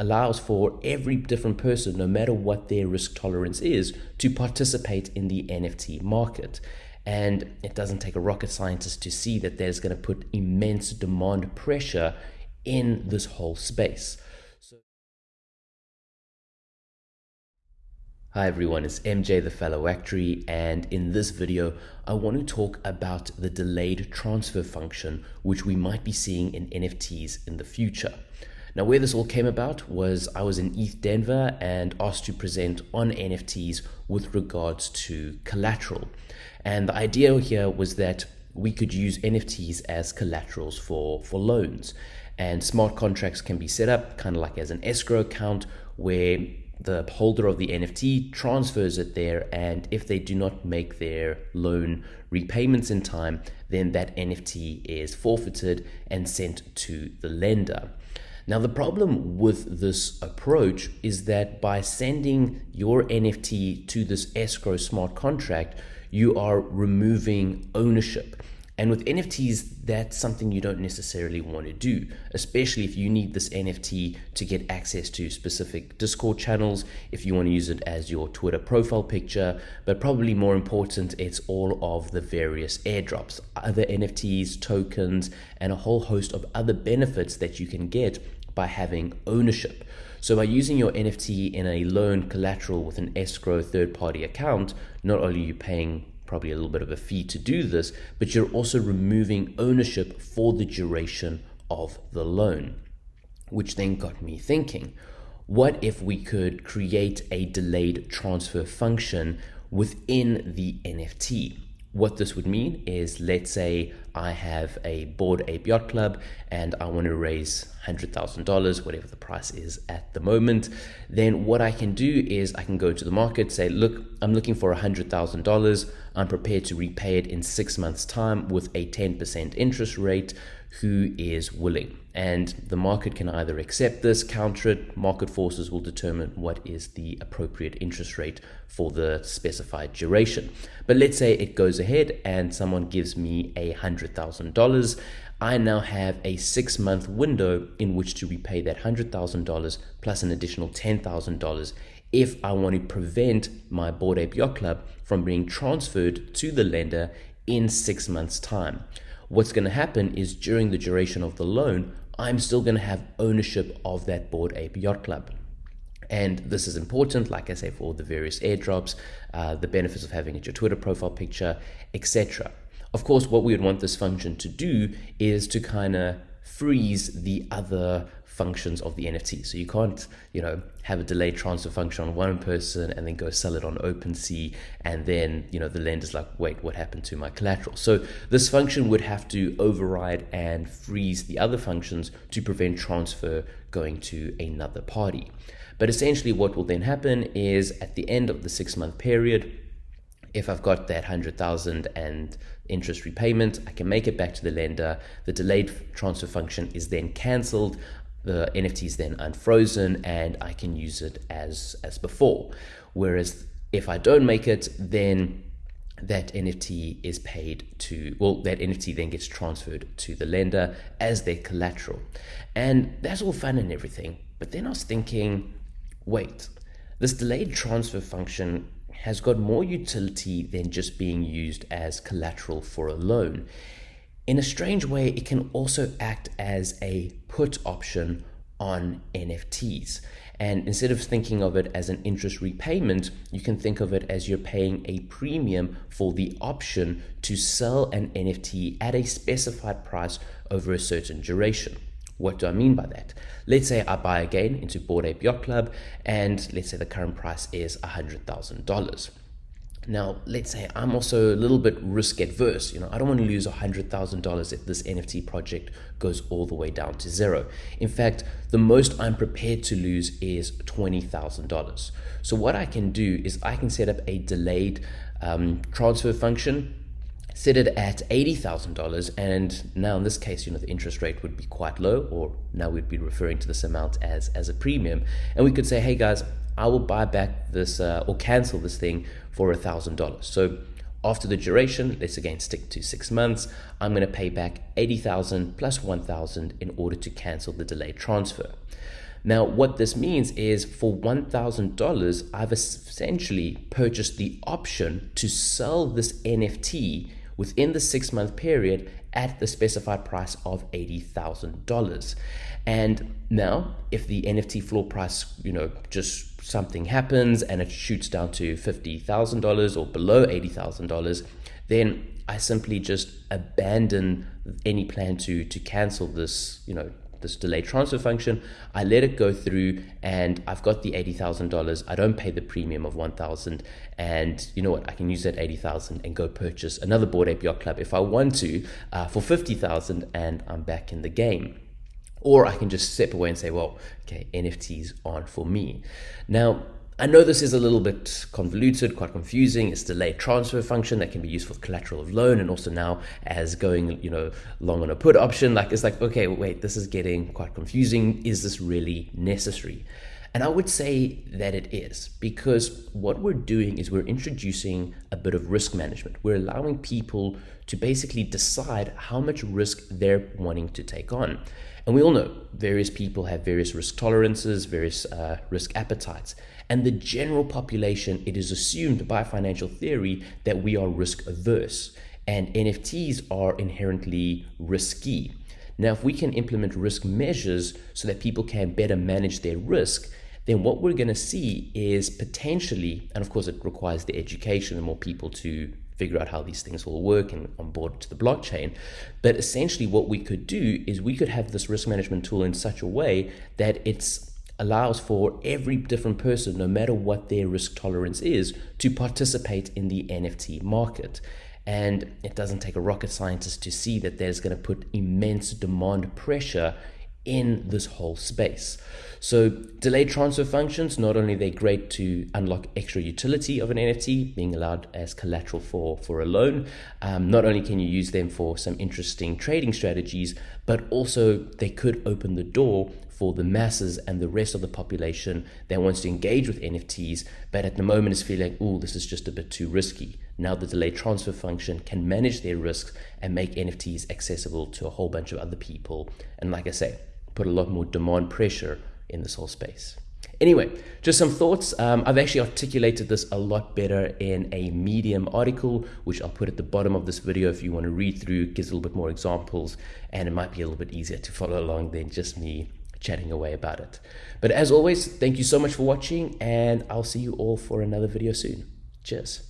allows for every different person, no matter what their risk tolerance is, to participate in the NFT market. And it doesn't take a rocket scientist to see that there's going to put immense demand pressure in this whole space. So Hi everyone, it's MJ the Fellow Actuary and in this video I want to talk about the delayed transfer function which we might be seeing in NFTs in the future. Now where this all came about was I was in ETH Denver and asked to present on NFTs with regards to collateral. And the idea here was that we could use NFTs as collaterals for, for loans. And smart contracts can be set up kind of like as an escrow account where the holder of the NFT transfers it there, and if they do not make their loan repayments in time, then that NFT is forfeited and sent to the lender. Now, the problem with this approach is that by sending your NFT to this escrow smart contract, you are removing ownership. And with NFTs, that's something you don't necessarily want to do, especially if you need this NFT to get access to specific Discord channels, if you want to use it as your Twitter profile picture, but probably more important, it's all of the various airdrops, other NFTs, tokens, and a whole host of other benefits that you can get by having ownership. So by using your NFT in a loan collateral with an escrow third party account, not only are you paying probably a little bit of a fee to do this, but you're also removing ownership for the duration of the loan, which then got me thinking what if we could create a delayed transfer function within the NFT? What this would mean is, let's say I have a Bored Ape Yacht Club and I want to raise $100,000, whatever the price is at the moment. Then what I can do is I can go to the market, say, look, I'm looking for $100,000. I'm prepared to repay it in six months' time with a 10% interest rate. Who is willing? And the market can either accept this, counter it. Market forces will determine what is the appropriate interest rate for the specified duration. But let's say it goes ahead and someone gives me a $100,000. I now have a six month window in which to repay that $100,000 plus an additional $10,000 if I want to prevent my Bored Ape Yacht Club from being transferred to the lender in six months' time. What's going to happen is during the duration of the loan, I'm still going to have ownership of that Bored Ape Yacht Club. And this is important, like I say, for all the various airdrops, uh, the benefits of having it your Twitter profile picture, etc. Of course, what we would want this function to do is to kind of freeze the other functions of the NFT. So you can't, you know, have a delayed transfer function on one person and then go sell it on OpenSea and then, you know, the lender's like, wait, what happened to my collateral? So this function would have to override and freeze the other functions to prevent transfer going to another party. But essentially what will then happen is at the end of the six month period, if I've got that 100,000 and interest repayment, I can make it back to the lender. The delayed transfer function is then cancelled the NFT is then unfrozen and I can use it as as before. Whereas if I don't make it, then that NFT is paid to, well, that NFT then gets transferred to the lender as their collateral. And that's all fun and everything. But then I was thinking, wait, this delayed transfer function has got more utility than just being used as collateral for a loan. In a strange way, it can also act as a put option on NFTs. And instead of thinking of it as an interest repayment, you can think of it as you're paying a premium for the option to sell an NFT at a specified price over a certain duration. What do I mean by that? Let's say I buy again into Bored Ape Yacht Club, and let's say the current price is $100,000. Now, let's say I'm also a little bit risk adverse. You know, I don't want to lose $100,000 if this NFT project goes all the way down to zero. In fact, the most I'm prepared to lose is $20,000. So what I can do is I can set up a delayed um, transfer function set it at $80,000 and now in this case you know the interest rate would be quite low or now we'd be referring to this amount as as a premium and we could say hey guys I will buy back this uh, or cancel this thing for a thousand dollars. So after the duration, let's again stick to six months, I'm going to pay back 80,000 plus 1,000 in order to cancel the delayed transfer. Now, what this means is for $1,000, I've essentially purchased the option to sell this NFT within the six month period at the specified price of $80,000. And now, if the NFT floor price, you know, just something happens and it shoots down to $50,000 or below $80,000, then I simply just abandon any plan to to cancel this, you know, this delay transfer function. I let it go through and I've got the $80,000. I don't pay the premium of 1,000 and you know what, I can use that 80,000 and go purchase another Bored Ape Yacht Club if I want to uh, for 50,000 and I'm back in the game. Or I can just step away and say, well, okay, NFTs aren't for me. Now, I know this is a little bit convoluted, quite confusing. It's delayed transfer function that can be used for collateral of loan and also now as going, you know, long on a put option. Like it's like, okay, wait, this is getting quite confusing. Is this really necessary? And I would say that it is because what we're doing is we're introducing a bit of risk management. We're allowing people to basically decide how much risk they're wanting to take on. And we all know various people have various risk tolerances, various uh, risk appetites. And the general population, it is assumed by financial theory that we are risk averse. And NFTs are inherently risky. Now, if we can implement risk measures so that people can better manage their risk, then what we're going to see is potentially, and of course, it requires the education and more people to figure out how these things will work and onboard to the blockchain. But essentially, what we could do is we could have this risk management tool in such a way that it's allows for every different person, no matter what their risk tolerance is, to participate in the NFT market. And it doesn't take a rocket scientist to see that there's going to put immense demand pressure in this whole space. So delayed transfer functions, not only they're great to unlock extra utility of an NFT, being allowed as collateral for, for a loan, um, not only can you use them for some interesting trading strategies, but also they could open the door for the masses and the rest of the population that wants to engage with NFTs, but at the moment is feeling, oh, this is just a bit too risky. Now the delayed transfer function can manage their risks and make NFTs accessible to a whole bunch of other people. And like I say, put a lot more demand pressure in this whole space. Anyway, just some thoughts. Um, I've actually articulated this a lot better in a Medium article, which I'll put at the bottom of this video if you want to read through, gives a little bit more examples, and it might be a little bit easier to follow along than just me chatting away about it. But as always, thank you so much for watching, and I'll see you all for another video soon. Cheers.